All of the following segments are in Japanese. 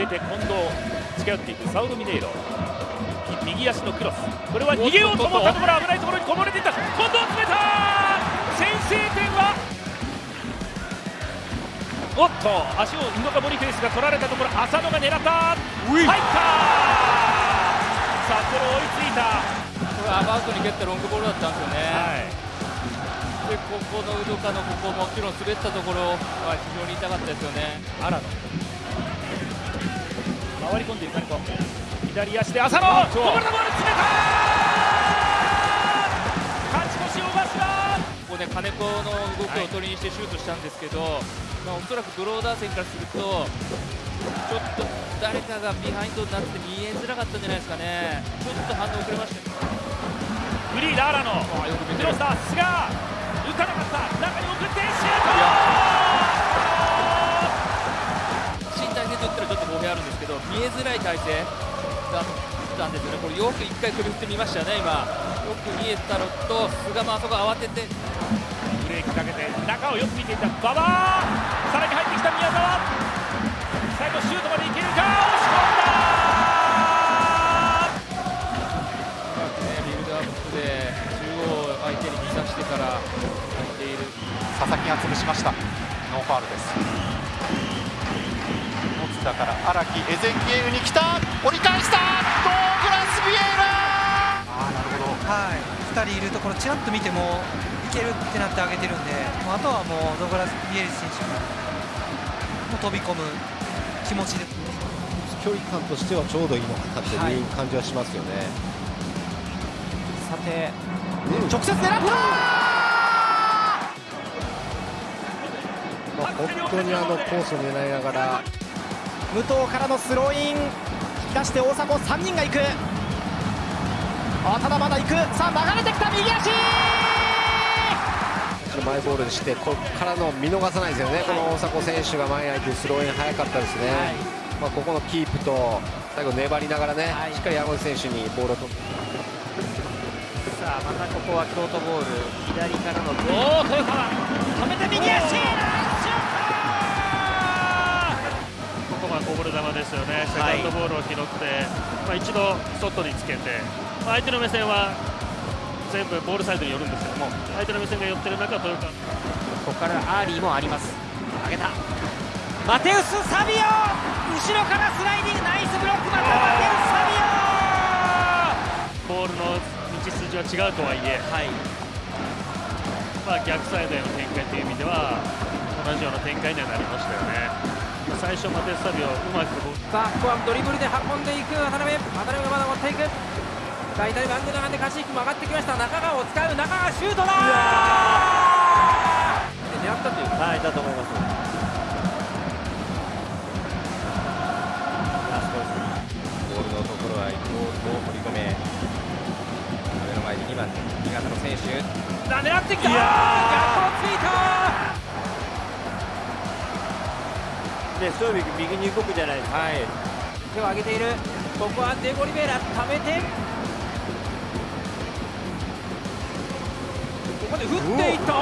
れて近藤近寄っていくサウル・ミネイロ。右足のクロス。これは逃げようと思ったところ危ないところにこぼれていった。近藤詰めた先制点は？おっと。足をインドカボリフェイスが取られたところ。浅野が狙った。入ったさあこれ追いついた。これアバウトに蹴ったロングボールだったんですよね、はい。でここのウドカのここもちろん滑ったところは非常に痛かったですよね回り込んでいる金子左足で浅野こぼれたボール詰めた。勝ち越しを出した。ここで金子の動きを取りにしてシュートしたんですけど、まあ、おそらくドローダー戦からするとちょっと誰かがビハインドになって見えづらかったんじゃないですかね。ちょっと反応遅れました。フリーだ荒野あよく見てる。クロスだ菅。浮かなかった。中に送ってシュー身性といったらちょっと語弊あるんですけど見えづらい体勢。だったんですよね。これよく一回首振ってみましたね今。よく見えたのと菅もあそこ慌てて。トブレーキかけて中をよく見ていた馬場。さらに入ってきた宮澤。最後シュートまでいけるか？押し込んだ。うまくねビルドアップで中央相手に見さしてから入っている。佐々木が潰しました。ノーファールです野津田から荒木エゼンゲールに来た。折り返した。ドーグラス・ビエラああなるほど。はい、2人いるところちらっと見てもいけるってなってあげてるんでもうあとはもうドグラス・ビエリス選手がもう飛び込む気持ちで距離感としてはちょうどいいのかなという感じはしますよね、さて直接狙った。まあ、本当にあのコースを狙いながら武藤からのスローイン。引き出して大迫3人が行く。あただまだ行く。さあ流れてきた右足。マイボールにしてここからの見逃さないですよね、この大迫選手が前に空いてスローイン早かったですね、まあ、ここのキープと最後粘りながらね、しっかり山口選手にボールを取って。さあまたここは京都ボール。左からのおお豊川。止めて右足ここはこぼれ球ですよね、セカンドボールを拾って、まあ、一度外につけて、まあ、相手の目線は全部ボールサイドに寄るんですけども、相手の目線が寄ってる中、豊川。ここからアーリーもあります。上げた。マテウス・サビオ後ろからスライディング。ナイスブロックまたマテウス・サビボールの道筋は違うとはいえ、まあ、逆サイドへの展開という意味では同じような展開にはなりましたよね。最初マテウス・サビオうまくさあここはドリブルで運んでいく。渡辺渡辺がまだ持っていく。さあ左バング長でカシークも上がってきました。中川を使う。中川シュートだで狙ったというはいだと思います。ボールのところは伊藤と堀米目の前に2番新潟の選手。あ狙ってきた逆をついたね、ストービック右に動くじゃないですか。はい。手を上げている。ここはデゴリベラ溜めて。ここで振っていった。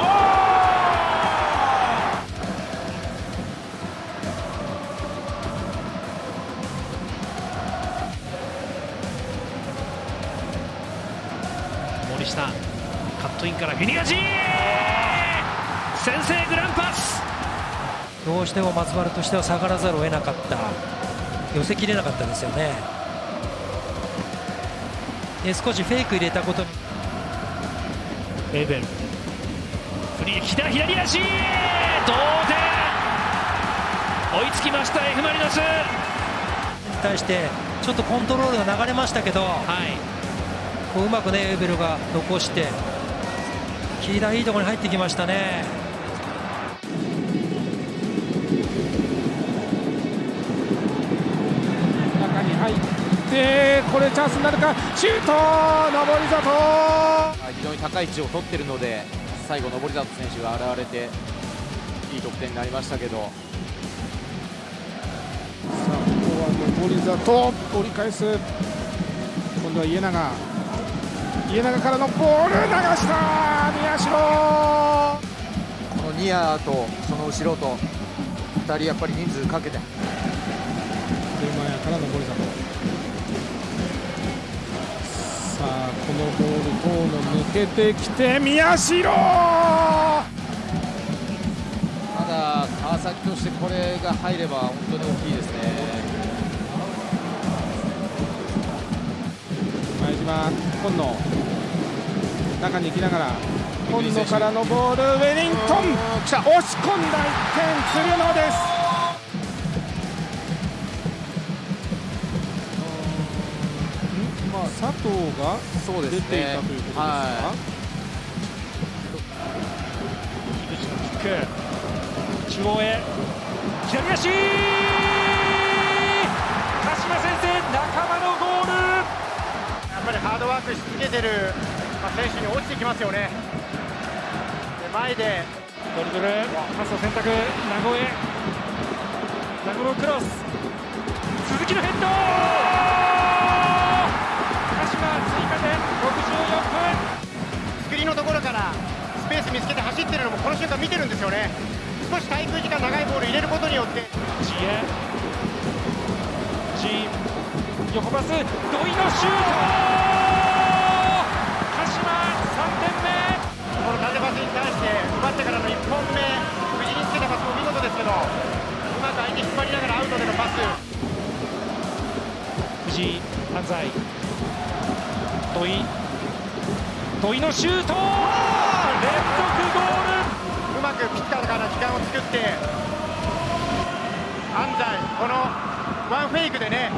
森下カットインからフィニアジー先制グランパスどうしても松原としては下がらざるを得なかった。寄せきれなかったですよね。で少しフェイク入れたことに。エーベルフリー左左足！同点！追いつきました F・ マリノス。に対してちょっとコントロールが流れましたけど、こううまくねエーベルが残してキーラいいところに入ってきましたねこれチャンスになるか？シュート！上り里非常に高い位置を取っているので最後、登里選手が現れていい得点になりましたけど。さあここは上り里折り返す。今度は家長。家長からのボール！流した！宮代！このニアとその後ろと2人やっぱり人数かけて。テルマヤからの森里さあこのボール遠野抜けてきて宮代！ただ川崎としてこれが入れば本当に大きいですね。前島今野。中に行きながら今野からのボールウェリントン。押し込んだ。1点鶴野です佐藤がそうです出ていねたということですか、は菊池のキック。中央へ。左足。鹿島先生仲間のゴール。やっぱりハードワークし続けてる、まあ、選手に落ちてきますよね。で前で。ドリブル。パスを選択。名古屋名古屋クロス。鈴木のヘッドころからスペース見つけて走ってるのもこの瞬間見てるんですよね。少し滞空時間長いボール入れることによって。ジエ。ジ横パス。土井のシュート土井のシュート連続ゴール。うまくピッターから時間を作って安西このワンフェイクでね